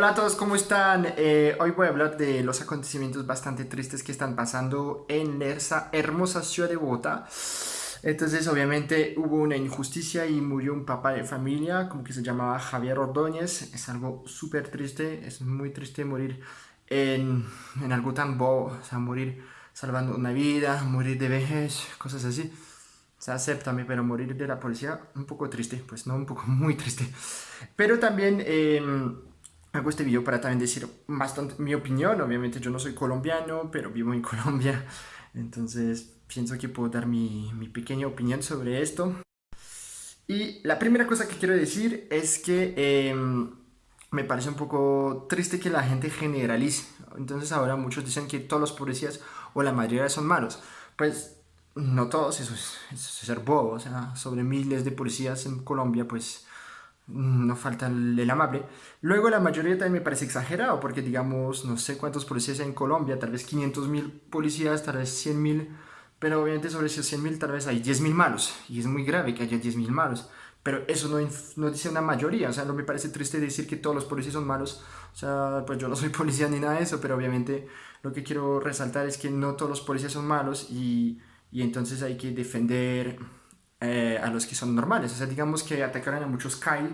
Hola a todos, ¿cómo están? Eh, hoy voy a hablar de los acontecimientos bastante tristes que están pasando en esa hermosa ciudad de Bogotá. Entonces, obviamente, hubo una injusticia y murió un papá de familia, como que se llamaba Javier Ordóñez. Es algo súper triste, es muy triste morir en, en algo tan bobo, o sea, morir salvando una vida, morir de vejez, cosas así. O sea, acéptame, pero morir de la policía, un poco triste, pues no, un poco muy triste. Pero también... Eh, hago este video para también decir bastante mi opinión. Obviamente yo no soy colombiano, pero vivo en Colombia. Entonces pienso que puedo dar mi, mi pequeña opinión sobre esto. Y la primera cosa que quiero decir es que em, me parece un poco triste que la gente generalice. Entonces ahora muchos dicen que todos los policías o la mayoría son malos. Pues no todos, eso es, eso es ser bobo. O sea, sobre miles de policías en Colombia, pues no falta el, amable. Luego la mayoría también me parece exagerado, porque digamos, no sé cuántos policías hay en Colombia, tal vez 500 mil policías, tal vez 100 mil, pero obviamente sobre esos 100 mil tal vez hay 10 mil malos, y es muy grave que haya 10 mil malos. Pero eso no, no, dice una mayoría, o sea, no me parece triste decir que todos los policías son malos, o sea, pues yo no soy policía ni nada de eso, pero obviamente lo que quiero resaltar es que no todos los policías son malos y, y entonces hay que defender eh, a los que son normales. O sea, digamos que atacaron a muchos Kai.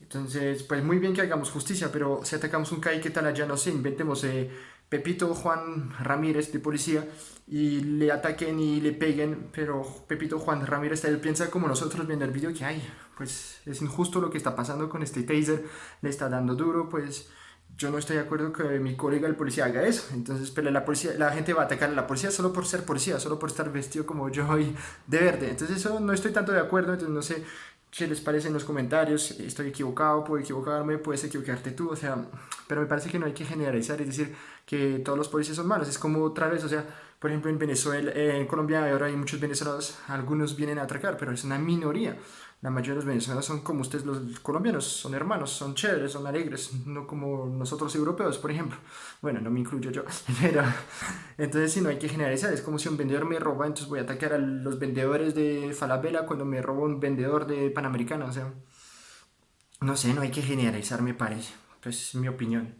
Entonces, pues muy bien que hagamos justicia, pero si atacamos un Kai, ¿qué tal allá? No sé, inventemos eh, Pepito Juan Ramírez de policía y le ataquen y le peguen, pero Pepito Juan Ramírez él piensa como nosotros viendo el video que, ay, pues es injusto lo que está pasando con este taser, le está dando duro, pues yo no estoy de acuerdo que mi colega el policía haga eso. Entonces, pero la, policía, la gente va a atacar a la policía solo por ser policía, solo por estar vestido como yo y de verde. Entonces, eso no estoy tanto de acuerdo. Entonces, no sé qué les parece en los comentarios. Estoy equivocado, puedo equivocarme, puedes equivocarte tú. O sea, pero me parece que no hay que generalizar, es decir, que todos los policías son malos. Es como otra vez, o sea, por ejemplo, en Venezuela, en Colombia ahora hay muchos venezolanos, algunos vienen a atracar, pero es una minoría. La mayoría de los venezolanos son como ustedes los colombianos, son hermanos, son chéveres, son alegres, no como nosotros europeos, por ejemplo. Bueno, no me incluyo yo, pero entonces si no hay que generalizar, es como si un vendedor me roba, entonces voy a atacar a los vendedores de Falabella cuando me roba un vendedor de Panamericana, o sea, no sé, no hay que generalizar, me parece, pues es mi opinión.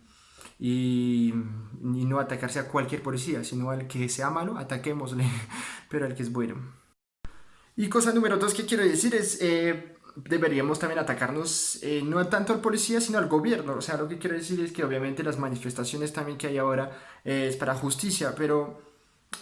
Y, y no atacarse a cualquier policía, sino al que sea malo, ataquémosle, pero al que es bueno. Y cosa número dos que quiero decir es, eh, deberíamos también atacarnos eh, no tanto al policía, sino al gobierno. O sea, lo que quiero decir es que obviamente las manifestaciones también que hay ahora eh, es para justicia, pero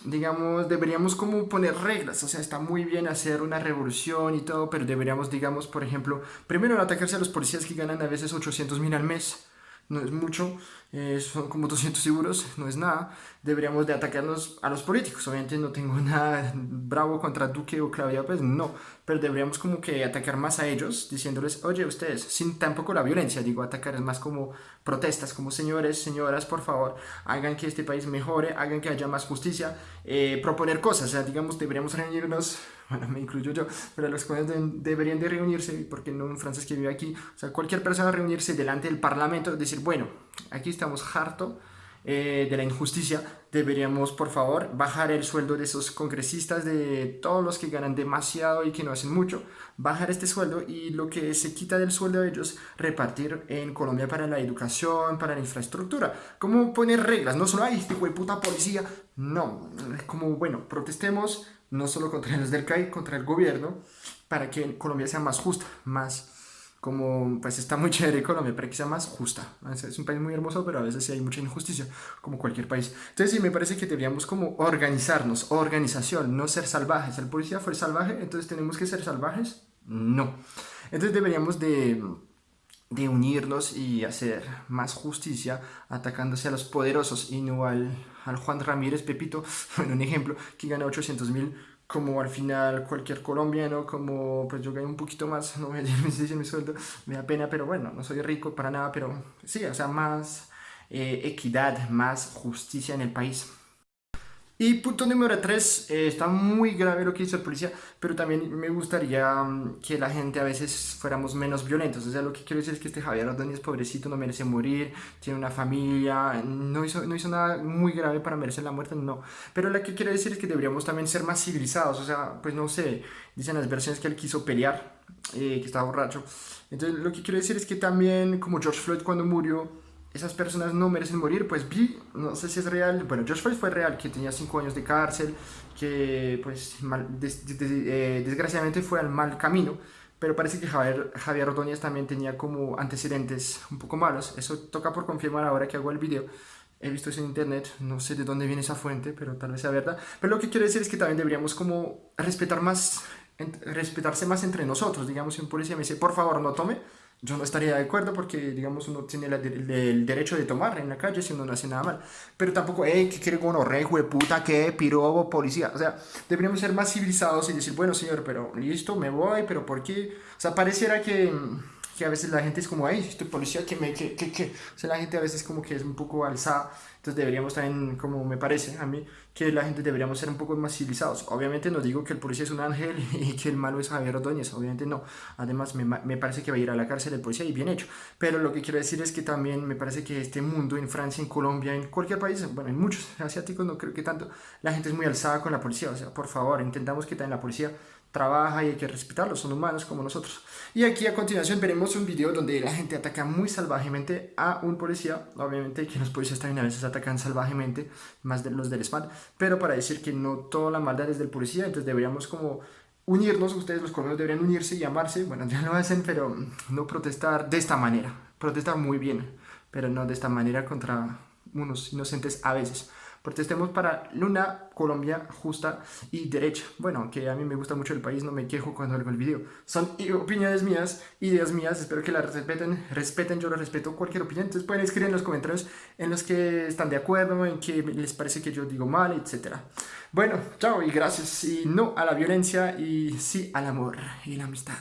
digamos, deberíamos como poner reglas, o sea, está muy bien hacer una revolución y todo, pero deberíamos, digamos, por ejemplo, primero atacarse a los policías que ganan a veces 800 mil al mes, no es mucho, eh, son como 200 euros, no es nada, deberíamos de atacarnos a los políticos, obviamente no tengo nada bravo contra Duque o Claudia pues no, pero deberíamos como que atacar más a ellos, diciéndoles, oye ustedes, sin tampoco la violencia, digo, atacar es más como protestas, como señores, señoras, por favor, hagan que este país mejore, hagan que haya más justicia, eh, proponer cosas, o sea, digamos, deberíamos reunirnos bueno, me incluyo yo, pero los jóvenes deberían de reunirse, porque no un francés que vive aquí, o sea, cualquier persona reunirse delante del parlamento, decir, bueno, aquí estamos harto eh, de la injusticia, deberíamos, por favor, bajar el sueldo de esos congresistas, de todos los que ganan demasiado y que no hacen mucho, bajar este sueldo y lo que se quita del sueldo de ellos, repartir en Colombia para la educación, para la infraestructura. ¿Cómo poner reglas? No solo, ay, este de puta policía, no, como, bueno, protestemos, no solo contra los del CAI, contra el gobierno, para que Colombia sea más justa, más como, pues está muy chévere Colombia, que sea más justa. Es un país muy hermoso, pero a veces sí hay mucha injusticia, como cualquier país. Entonces sí, me parece que deberíamos como organizarnos, organización, no ser salvajes. El policía fue salvaje, entonces tenemos que ser salvajes. No. Entonces deberíamos de de unirnos y hacer más justicia atacándose a los poderosos y no al, al Juan Ramírez Pepito, bueno, un ejemplo, que gana 800 mil como al final cualquier colombiano, como pues yo gano un poquito más, no voy a decir mi sueldo, me da pena, pero bueno, no soy rico para nada, pero sí, o sea, más eh, equidad, más justicia en el país. Y punto número 3, eh, está muy grave lo que hizo el policía, pero también me gustaría mm, que la gente a veces fuéramos menos violentos. O sea, lo que quiero decir es que este Javier Ordóñez, pobrecito, no merece morir, tiene una familia, no hizo, nada muy grave para merecer la muerte, no. Pero lo que quiero decir es que deberíamos también ser más civilizados, o sea, pues no sé, dicen las versiones que él quiso pelear, eh, que estaba borracho. Entonces, lo que quiero decir es que también, como George Floyd cuando murió, esas personas no merecen morir, pues vi, no sé si es real, bueno, George Floyd fue real, que tenía 5 años de cárcel, que pues eh, desgraciadamente fue al mal camino, pero parece que Javier, Javier Ordóñez también tenía como antecedentes un poco malos, eso toca por confirmar ahora que hago el video, he visto eso en internet, no sé de dónde viene esa fuente, pero tal vez sea verdad, pero lo que quiero decir es que también deberíamos como respetar más, respetarse más entre nosotros, digamos, si un policía me dice, por favor, no tome, yo no estaría de acuerdo porque, digamos, uno tiene el, derecho de tomar en la calle si uno no hace nada mal. Pero tampoco, hey, que quiere uno re, de puta, que pirobo, policía. O sea, deberíamos ser más civilizados y decir, bueno, señor, pero listo, me voy, pero ¿por qué? O sea, pareciera que que a veces la gente es como, ay, estoy policía, que me, que, que, que, o sea, la gente a veces como que es un poco alzada, entonces deberíamos también, como me parece a mí, que la gente deberíamos ser un poco más civilizados. Obviamente no digo que el policía es un ángel y que el malo es Javier Ordóñez, obviamente no. Además me, me parece que va a ir a la cárcel el policía y bien hecho. Pero lo que quiero decir es que también me parece que este mundo, en Francia, en Colombia, en cualquier país, bueno, en muchos asiáticos no creo que tanto, la gente es muy alzada con la policía. O sea, por favor, intentamos que también la policía trabaja y hay que respetarlos, son humanos como nosotros. Y aquí a continuación veremos un video donde la gente ataca muy salvajemente a un policía, obviamente que los policías también a veces atacan salvajemente, más de los del SMAT, pero para decir que no toda la maldad es del policía, entonces deberíamos como unirnos, ustedes los colombianos deberían unirse y amarse, bueno ya lo hacen, pero no protestar de esta manera, protestar muy bien, pero no de esta manera contra unos inocentes a veces. Protestemos para una Colombia justa y derecha. Bueno, aunque a mí me gusta mucho el país, no me quejo cuando hago el video. Son opiniones mías, ideas mías, espero que las respeten, respeten, yo lo respeto cualquier opinión. Entonces pueden escribir en los comentarios en los que están de acuerdo, en que les parece que yo digo mal, etc. Bueno, chao y gracias. Y no a la violencia y sí al amor y la amistad.